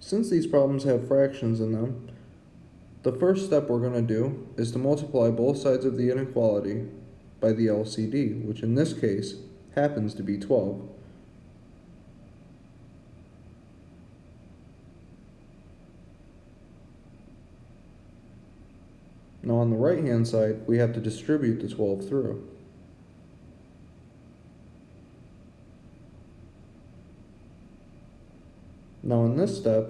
Since these problems have fractions in them, the first step we're going to do is to multiply both sides of the inequality by the LCD, which in this case happens to be 12. Now on the right hand side, we have to distribute the 12 through. Now in this step,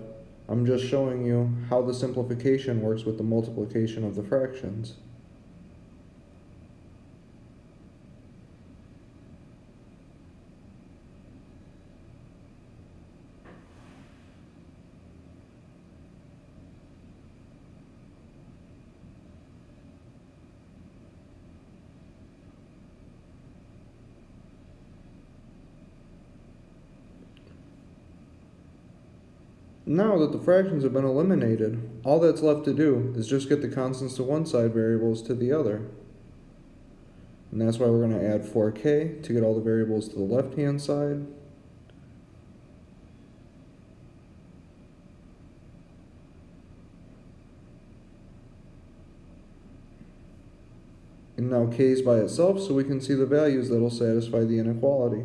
I'm just showing you how the simplification works with the multiplication of the fractions. Now that the fractions have been eliminated, all that's left to do is just get the constants to one side variables to the other. And that's why we're going to add 4k to get all the variables to the left hand side. And now k is by itself so we can see the values that will satisfy the inequality.